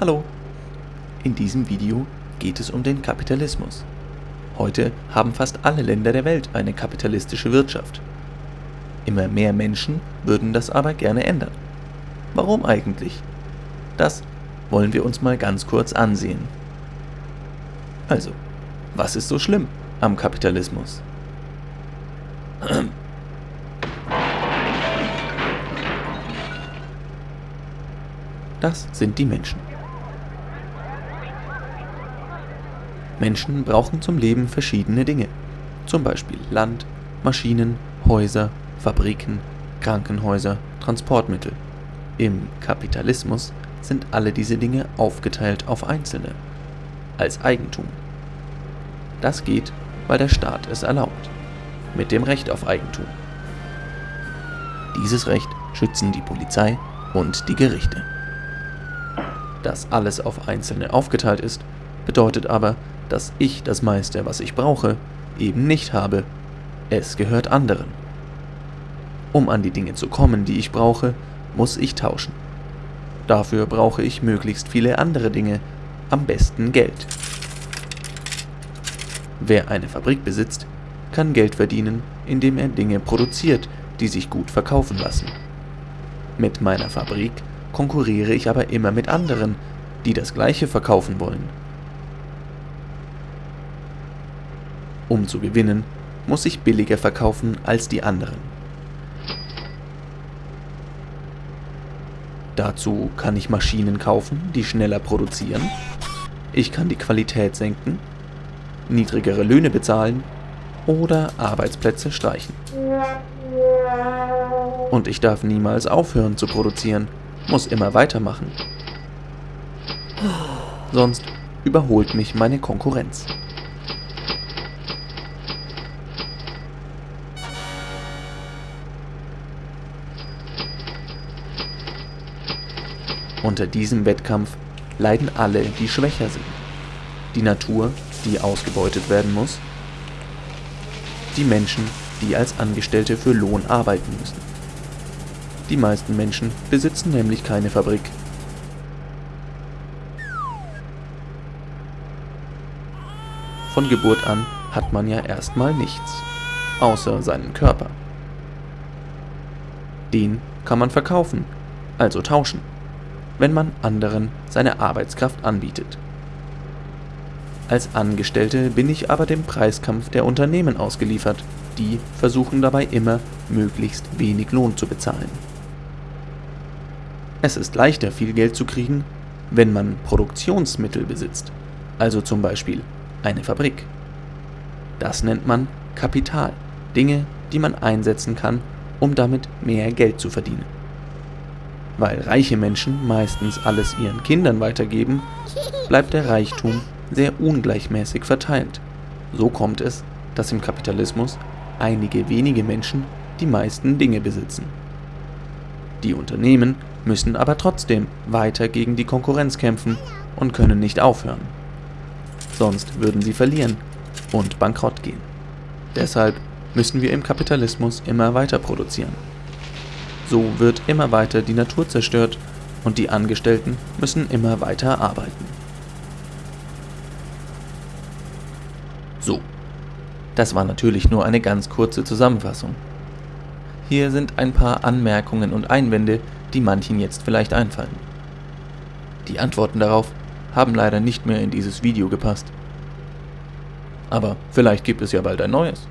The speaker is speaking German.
Hallo! In diesem Video geht es um den Kapitalismus. Heute haben fast alle Länder der Welt eine kapitalistische Wirtschaft. Immer mehr Menschen würden das aber gerne ändern. Warum eigentlich? Das wollen wir uns mal ganz kurz ansehen. Also, was ist so schlimm am Kapitalismus? Das sind die Menschen. Menschen brauchen zum Leben verschiedene Dinge. Zum Beispiel Land, Maschinen, Häuser, Fabriken, Krankenhäuser, Transportmittel. Im Kapitalismus sind alle diese Dinge aufgeteilt auf Einzelne, als Eigentum. Das geht, weil der Staat es erlaubt, mit dem Recht auf Eigentum. Dieses Recht schützen die Polizei und die Gerichte. Dass alles auf Einzelne aufgeteilt ist, bedeutet aber, dass ich das meiste, was ich brauche, eben nicht habe. Es gehört anderen. Um an die Dinge zu kommen, die ich brauche, muss ich tauschen. Dafür brauche ich möglichst viele andere Dinge, am besten Geld. Wer eine Fabrik besitzt, kann Geld verdienen, indem er Dinge produziert, die sich gut verkaufen lassen. Mit meiner Fabrik konkurriere ich aber immer mit anderen, die das gleiche verkaufen wollen. Um zu gewinnen, muss ich billiger verkaufen als die anderen. Dazu kann ich Maschinen kaufen, die schneller produzieren. Ich kann die Qualität senken, niedrigere Löhne bezahlen oder Arbeitsplätze streichen. Und ich darf niemals aufhören zu produzieren, muss immer weitermachen. Sonst überholt mich meine Konkurrenz. Unter diesem Wettkampf leiden alle, die schwächer sind. Die Natur, die ausgebeutet werden muss, die Menschen, die als Angestellte für Lohn arbeiten müssen. Die meisten Menschen besitzen nämlich keine Fabrik. Von Geburt an hat man ja erstmal nichts, außer seinen Körper. Den kann man verkaufen, also tauschen wenn man anderen seine Arbeitskraft anbietet. Als Angestellte bin ich aber dem Preiskampf der Unternehmen ausgeliefert, die versuchen dabei immer, möglichst wenig Lohn zu bezahlen. Es ist leichter, viel Geld zu kriegen, wenn man Produktionsmittel besitzt, also zum Beispiel eine Fabrik. Das nennt man Kapital, Dinge, die man einsetzen kann, um damit mehr Geld zu verdienen. Weil reiche Menschen meistens alles ihren Kindern weitergeben, bleibt der Reichtum sehr ungleichmäßig verteilt. So kommt es, dass im Kapitalismus einige wenige Menschen die meisten Dinge besitzen. Die Unternehmen müssen aber trotzdem weiter gegen die Konkurrenz kämpfen und können nicht aufhören. Sonst würden sie verlieren und bankrott gehen. Deshalb müssen wir im Kapitalismus immer weiter produzieren. So wird immer weiter die Natur zerstört und die Angestellten müssen immer weiter arbeiten. So, das war natürlich nur eine ganz kurze Zusammenfassung. Hier sind ein paar Anmerkungen und Einwände, die manchen jetzt vielleicht einfallen. Die Antworten darauf haben leider nicht mehr in dieses Video gepasst. Aber vielleicht gibt es ja bald ein neues.